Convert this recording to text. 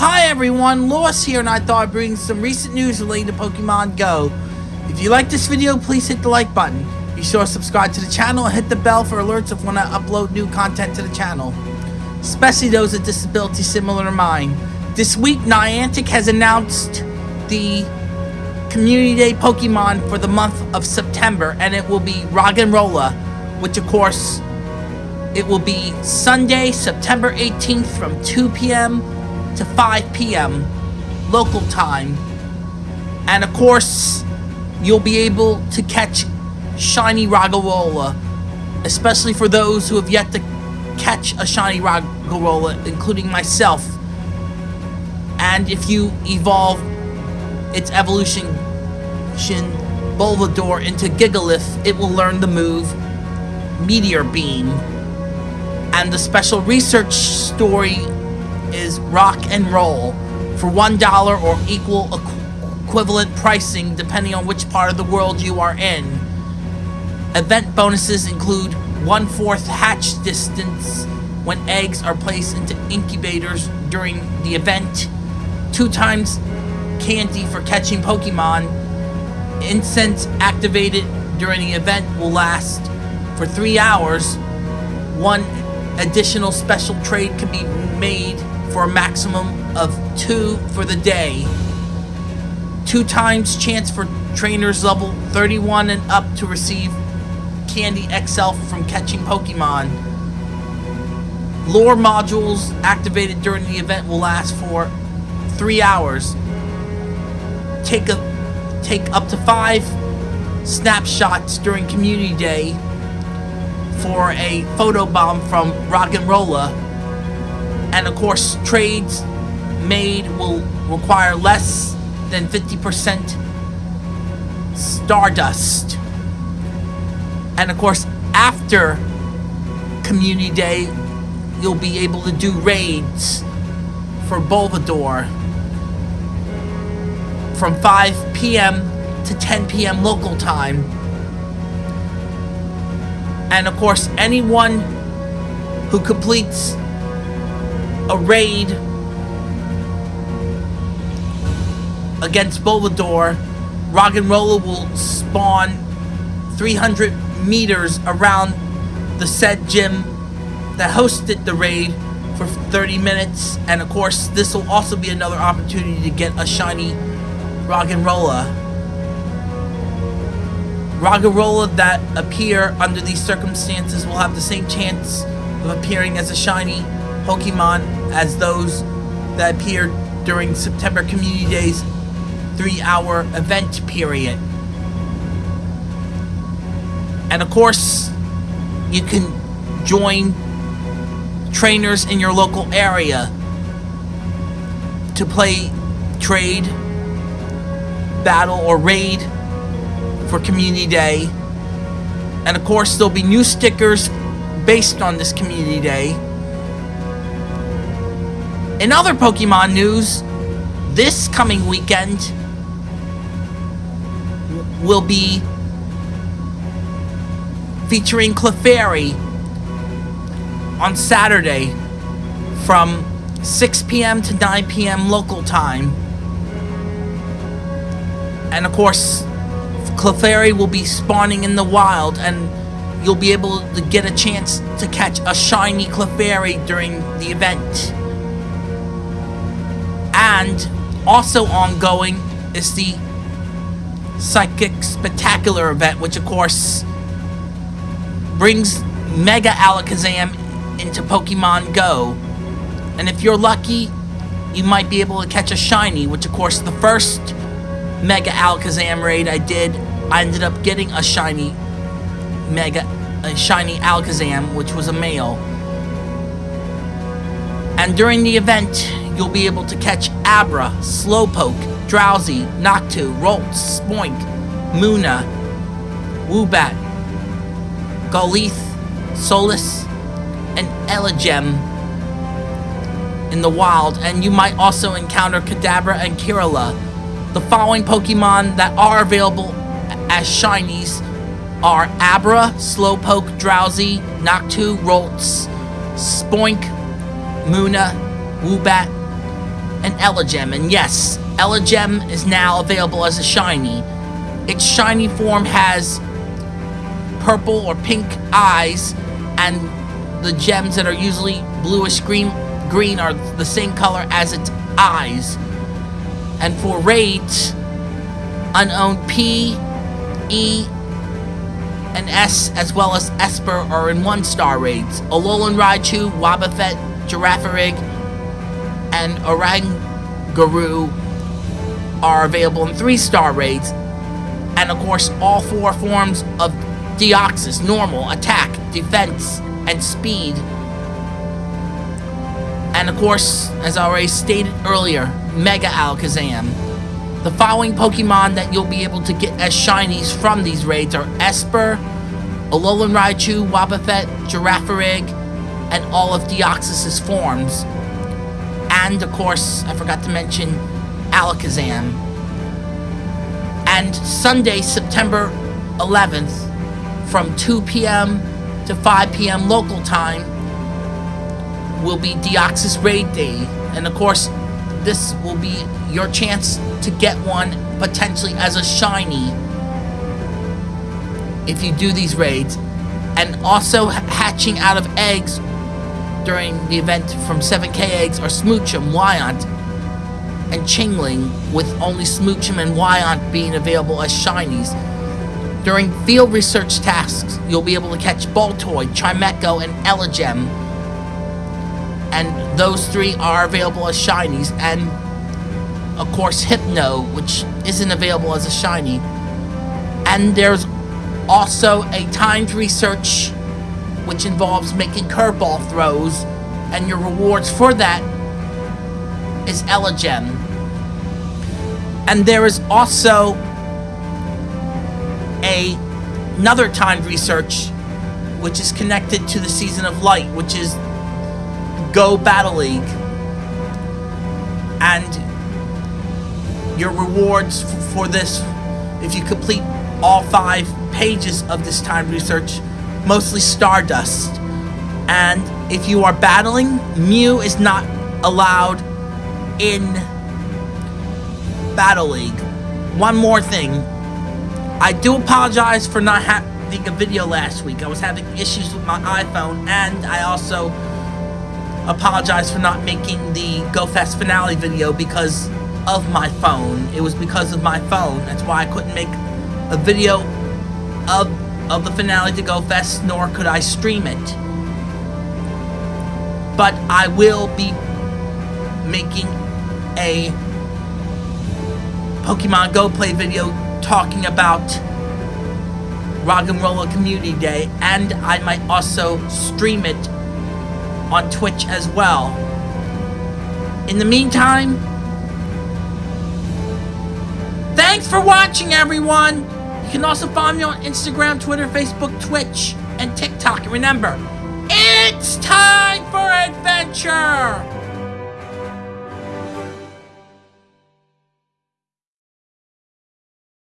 Hi everyone, Lois here and I thought I'd bring some recent news related to Pokemon Go. If you like this video, please hit the like button. Be sure to subscribe to the channel and hit the bell for alerts of when I upload new content to the channel. Especially those with disabilities similar to mine. This week, Niantic has announced the Community Day Pokemon for the month of September and it will be Roggenrola, which of course, it will be Sunday, September 18th from 2 p.m to 5 p.m. local time. And of course, you'll be able to catch Shiny Roggenrola, especially for those who have yet to catch a Shiny Roggenrola, including myself. And if you evolve its evolution Bolvador into Gigalith, it will learn the move Meteor Beam. And the special research story rock and roll for $1 or equal equ equivalent pricing depending on which part of the world you are in. Event bonuses include one-fourth hatch distance when eggs are placed into incubators during the event, two times candy for catching Pokemon, incense activated during the event will last for three hours, one additional special trade can be made for a maximum of two for the day. Two times chance for trainers level 31 and up to receive Candy XL from catching Pokemon. Lure Modules activated during the event will last for three hours. Take a take up to five snapshots during Community Day for a photo bomb from Rock and of course, trades made will require less than 50% Stardust. And of course, after Community Day, you'll be able to do raids for Bolvador from 5 p.m. to 10 p.m. local time. And of course, anyone who completes a raid against Bolvador, Roggenrola will spawn 300 meters around the said gym that hosted the raid for 30 minutes. And of course, this will also be another opportunity to get a shiny Roggenrola. Roggenrola that appear under these circumstances will have the same chance of appearing as a shiny Pokemon as those that appeared during September Community Day's three-hour event period. And of course, you can join trainers in your local area to play trade, battle, or raid for Community Day. And of course, there'll be new stickers based on this Community Day. In other Pokemon news, this coming weekend will be featuring Clefairy on Saturday from 6 p.m. to 9 p.m. local time. And of course, Clefairy will be spawning in the wild and you'll be able to get a chance to catch a shiny Clefairy during the event. And also ongoing is the Psychic Spectacular event, which of course brings Mega Alakazam into Pokemon Go. And if you're lucky, you might be able to catch a shiny, which of course the first Mega Alakazam raid I did, I ended up getting a shiny Mega, a shiny Alakazam, which was a male. And during the event, you'll be able to catch Abra, Slowpoke, Drowzee, Natu, Ralts, Spoink, Munna, Woobat, Golith, Solus, and Elgyem in the wild, and you might also encounter Kadabra and Kirlia. The following Pokemon that are available as shinies are Abra, Slowpoke, Drowzee, Natu, Ralts, Spoink, Munna, Woobat, and Elgyem. And yes, Elgyem is now available as a shiny. Its shiny form has purple or pink eyes, and the gems that are usually bluish green, green are the same color as its eyes. And for raids, unowned P, E, and S, as well as Espurr, are in one-star raids. Alolan Raichu, Wobbuffet, Girafarig, and Oranguru are available in three-star raids. And of course, all four forms of Deoxys, normal, attack, defense, and speed. And of course, as I already stated earlier, Mega Alakazam. The following Pokemon that you'll be able to get as shinies from these raids are Espurr, Alolan Raichu, Wobbuffet, Girafarig, and all of Deoxys' forms. And, of course, I forgot to mention Alakazam. And Sunday, September 11th, from 2 p.m. to 5 p.m. local time, will be Deoxys Raid Day. And, of course, this will be your chance to get one potentially as a shiny if you do these raids and also hatching out of eggs during the event from 7k eggs are Smoochum, Wynaut, and Chingling with only Smoochum and Wynaut being available as shinies. During field research tasks, you'll be able to catch Baltoy, Chimecho, and Elgyem. And those three are available as shinies. And of course Hypno, which isn't available as a shiny. And there's also a timed research which involves making curveball throws, and your rewards for that is Elgyem. And there is also a another timed research which is connected to the Season of Light, which is Go Battle League. And your rewards for this, if you complete all five pages of this time research, mostly Stardust. And if you are battling, Mew is not allowed in Battle League. One more thing. I do apologize for not having a video last week. I was having issues with my iPhone, and I also apologize for not making the GoFest finale video because of my phone. It was because of my phone. That's why I couldn't make a video of, of the finale to Go Fest, nor could I stream it. But I will be making a Pokemon Go Play video talking about Roggenrola Community Day, and I might also stream it on Twitch as well. In the meantime, Thanks for watching, everyone! You can also find me on Instagram, Twitter, Facebook, Twitch, and TikTok. And remember, it's time for adventure!